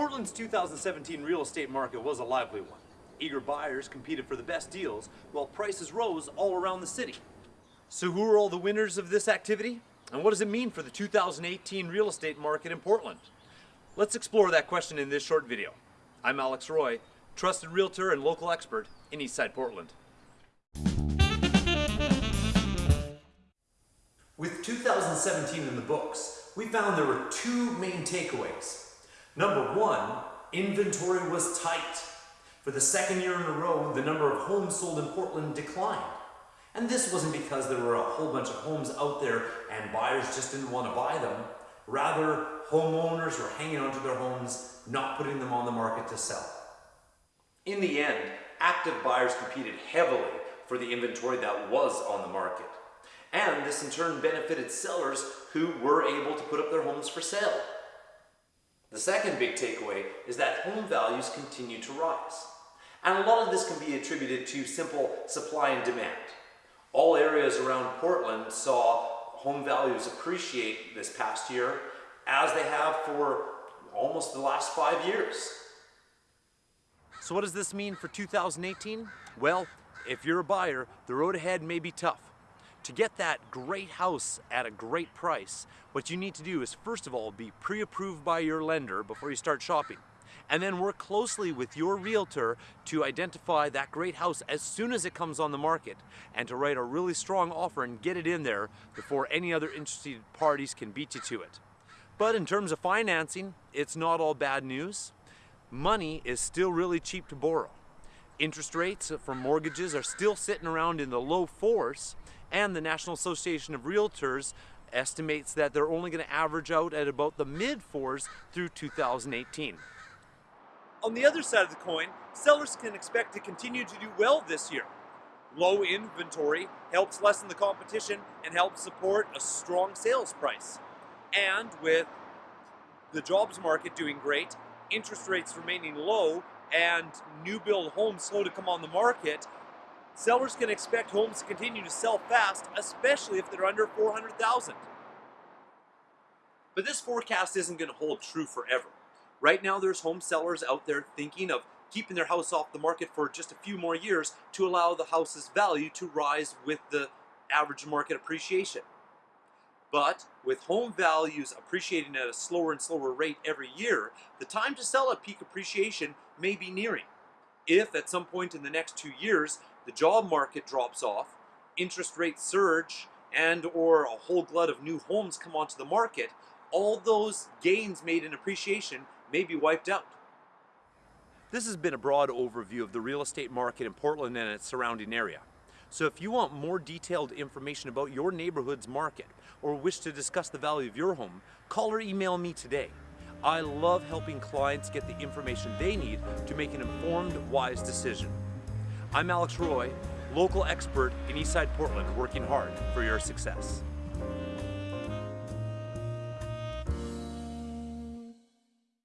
Portland's 2017 real estate market was a lively one. Eager buyers competed for the best deals while prices rose all around the city. So who are all the winners of this activity? And what does it mean for the 2018 real estate market in Portland? Let's explore that question in this short video. I'm Alex Roy, trusted realtor and local expert in Eastside Portland. With 2017 in the books, we found there were two main takeaways. Number one, inventory was tight. For the second year in a row, the number of homes sold in Portland declined. And this wasn't because there were a whole bunch of homes out there and buyers just didn't want to buy them. Rather, homeowners were hanging onto their homes, not putting them on the market to sell. In the end, active buyers competed heavily for the inventory that was on the market. And this in turn benefited sellers who were able to put up their homes for sale. The second big takeaway is that home values continue to rise. And a lot of this can be attributed to simple supply and demand. All areas around Portland saw home values appreciate this past year as they have for almost the last five years. So what does this mean for 2018? Well, if you're a buyer, the road ahead may be tough. To get that great house at a great price, what you need to do is first of all be pre-approved by your lender before you start shopping. And then work closely with your realtor to identify that great house as soon as it comes on the market and to write a really strong offer and get it in there before any other interested parties can beat you to it. But in terms of financing, it's not all bad news. Money is still really cheap to borrow. Interest rates for mortgages are still sitting around in the low fours and the National Association of Realtors estimates that they're only going to average out at about the mid fours through 2018. On the other side of the coin, sellers can expect to continue to do well this year. Low inventory helps lessen the competition and helps support a strong sales price. And with the jobs market doing great, interest rates remaining low, and new build homes slow to come on the market, Sellers can expect homes to continue to sell fast, especially if they're under 400,000. But this forecast isn't going to hold true forever. Right now there's home sellers out there thinking of keeping their house off the market for just a few more years to allow the house's value to rise with the average market appreciation. But with home values appreciating at a slower and slower rate every year, the time to sell at peak appreciation may be nearing. If at some point in the next two years the job market drops off, interest rates surge, and or a whole glut of new homes come onto the market, all those gains made in appreciation may be wiped out. This has been a broad overview of the real estate market in Portland and its surrounding area. So if you want more detailed information about your neighborhood's market or wish to discuss the value of your home, call or email me today. I love helping clients get the information they need to make an informed, wise decision. I'm Alex Roy, local expert in Eastside Portland, working hard for your success.